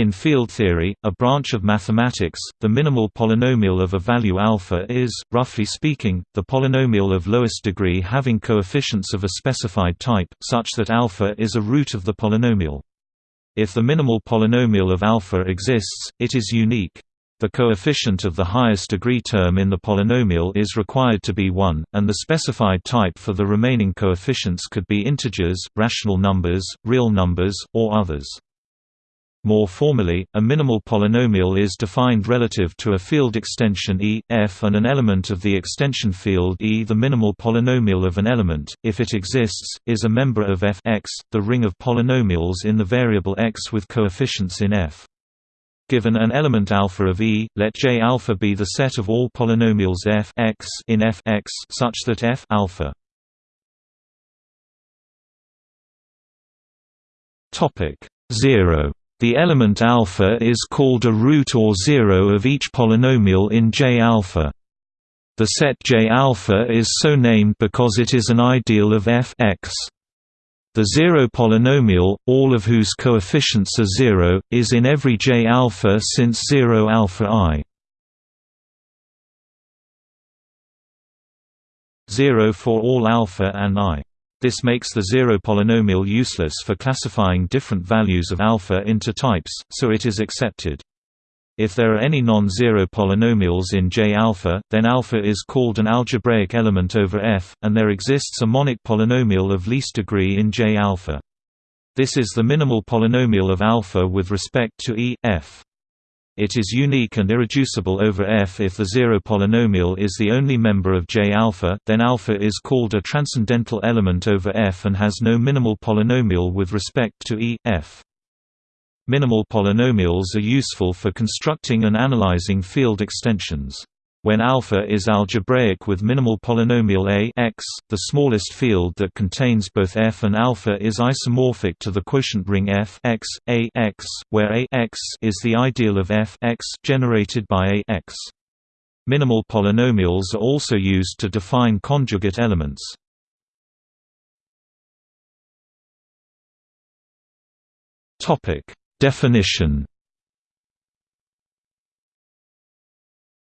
In field theory, a branch of mathematics, the minimal polynomial of a value alpha is, roughly speaking, the polynomial of lowest degree having coefficients of a specified type, such that alpha is a root of the polynomial. If the minimal polynomial of alpha exists, it is unique. The coefficient of the highest degree term in the polynomial is required to be 1, and the specified type for the remaining coefficients could be integers, rational numbers, real numbers, or others. More formally, a minimal polynomial is defined relative to a field extension E, F and an element of the extension field E. The minimal polynomial of an element, if it exists, is a member of F x, the ring of polynomials in the variable x with coefficients in F. Given an element alpha of E, let J alpha be the set of all polynomials f x in F x such that F alpha topic 0 the element alpha is called a root or zero of each polynomial in J alpha. The set J alpha is so named because it is an ideal of f x. The zero polynomial, all of whose coefficients are zero, is in every J alpha since zero alpha i. 0 for all alpha and i. This makes the zero polynomial useless for classifying different values of alpha into types, so it is accepted. If there are any non-zero polynomials in J alpha, then alpha is called an algebraic element over F, and there exists a monic polynomial of least degree in J alpha. This is the minimal polynomial of alpha with respect to E, F. It is unique and irreducible over F if the zero polynomial is the only member of J alpha, then alpha is called a transcendental element over F and has no minimal polynomial with respect to E, F. Minimal polynomials are useful for constructing and analyzing field extensions. When alpha is algebraic with minimal polynomial a x, the smallest field that contains both f and alpha is isomorphic to the quotient ring f x, a x, where a x is the ideal of f x generated by a x. Minimal polynomials are also used to define conjugate elements. Definition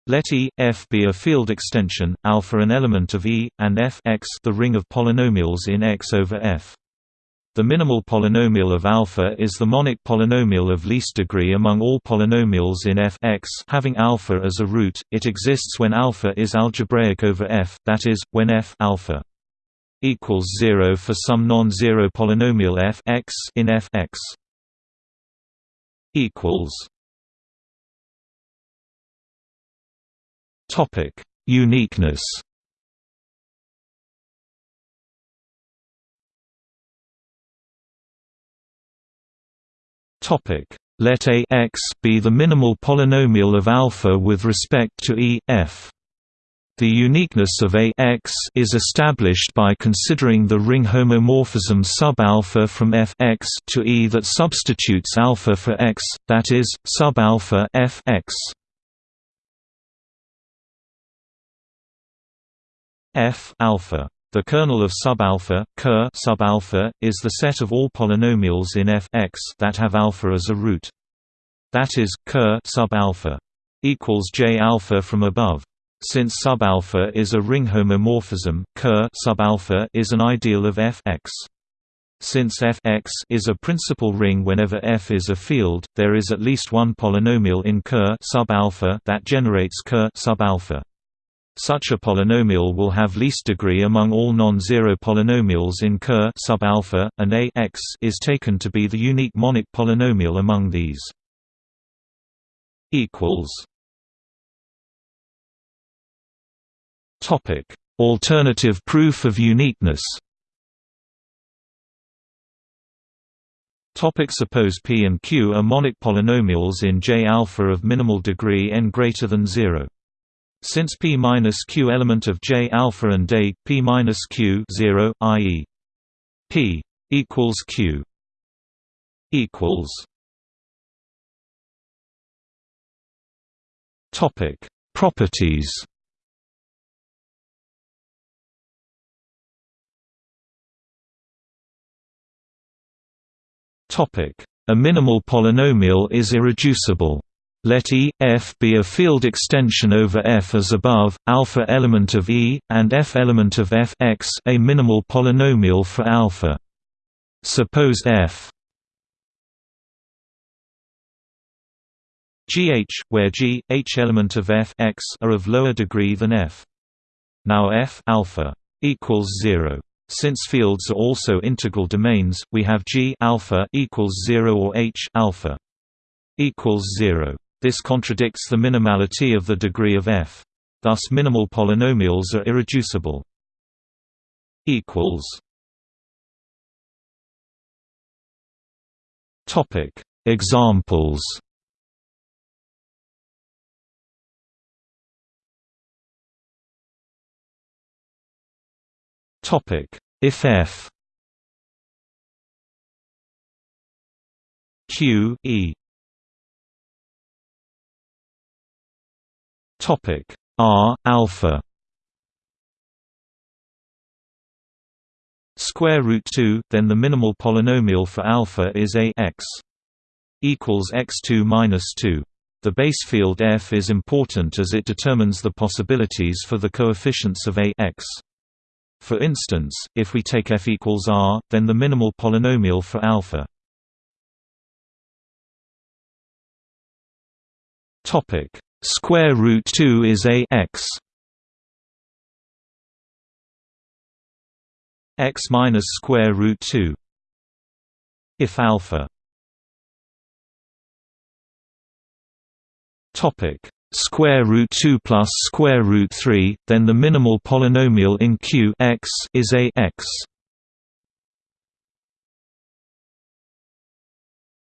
Let E, F be a field extension, alpha an element of E, and F x the ring of polynomials in X over F. The minimal polynomial of alpha is the monic polynomial of least degree among all polynomials in f x having alpha as a root. It exists when alpha is algebraic over f, that is, when f alpha equals 0 for some non-zero polynomial f x in f x equals Topic: Uniqueness. Topic: Let A x be the minimal polynomial of alpha with respect to E f. The uniqueness of A x is established by considering the ring homomorphism sub-alpha from f x to E that substitutes alpha for x, that is, sub-alpha f x. F alpha. The kernel of subalpha, Ker is the set of all polynomials in F x that have alpha as a root. That is, Ker subalpha equals J alpha from above. Since subalpha is a ring homomorphism, Ker subalpha is an ideal of F x. Since f x is a principal ring whenever f is a field, there is at least one polynomial in Ker subalpha that generates Ker subalpha. Such a polynomial will have least degree among all non-zero polynomials in Ker sub-alpha, and a x is taken to be the unique monic polynomial among these. Equals. Topic: Alternative proof of uniqueness. Topic suppose P and Q are monic polynomials in J alpha of minimal degree n greater than 0. Since p minus q element of J alpha and a p minus q 0, i.e. p equals q equals topic properties topic A minimal polynomial is irreducible. Let E, F be a field extension over F as above, alpha element of E, and F element of F x a minimal polynomial for alpha. Suppose F gh, where g, h element of f x are of lower degree than f. Now f alpha equals 0. Since fields are also integral domains, we have g alpha equals 0 or h alpha equals 0. This contradicts the minimality of the degree of f. Thus minimal polynomials are irreducible. Topic. Examples. Topic: If f. Q e Topic. R alpha. Square root 2 then the minimal polynomial for alpha is a x equals x2 minus 2 the base field f is important as it determines the possibilities for the coefficients of a x. For instance, if we take f equals r, then the minimal polynomial for alpha. Topic square root 2 is a x. x minus square root 2 if alpha. Topic. Square root 2 plus square root 3, then the minimal polynomial in Q x is a x.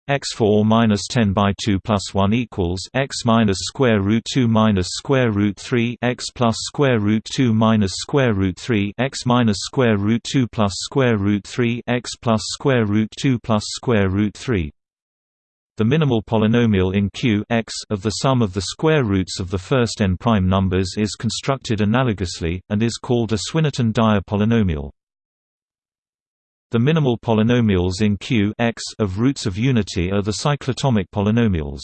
x4 minus 10 by 2 plus 1 equals x minus square root 2 minus square root 3 x plus square root 2 minus square root 3 x minus square root 2 plus square root 3 x plus square root 2 plus square root 3 the minimal polynomial in Q x of the sum of the square roots of the first n prime numbers is constructed analogously, and is called a Swinnerton-Dyer polynomial. The minimal polynomials in Q x of roots of unity are the cyclotomic polynomials.